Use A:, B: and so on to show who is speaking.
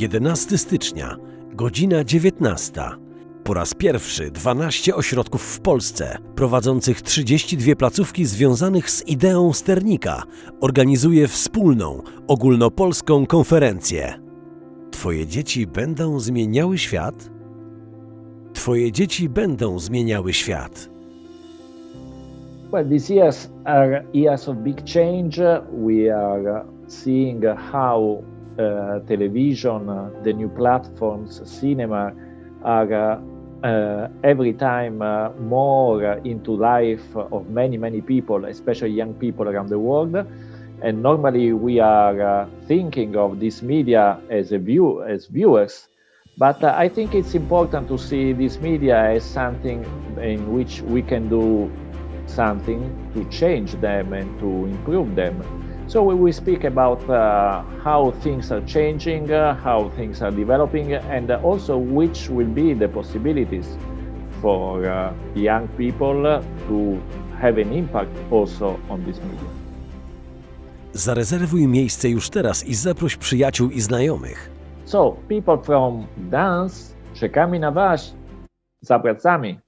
A: 11 stycznia, godzina 19. Po raz pierwszy 12 ośrodków w Polsce, prowadzących 32 placówki związanych z ideą sternika, organizuje wspólną, ogólnopolską konferencję. Twoje dzieci będą zmieniały świat? Twoje dzieci będą zmieniały świat.
B: Well, these years are years of big change. We are seeing how television, uh, the new platforms, cinema are uh, every time uh, more into life of many, many people, especially young people around the world. And normally we are thinking of this media as a view as viewers, but I think it's important to see this media as something in which we can do something to change them and to improve them. So we will speak about uh, how things are changing, uh, how things are developing, and uh, also which will be the possibilities for uh, young people uh, to have an impact also on this media.
A: Zarezerwuj miejsce już teraz i zaproś przyjaciół i znajomych.
B: So people from dance, czekamy na Was za pracami.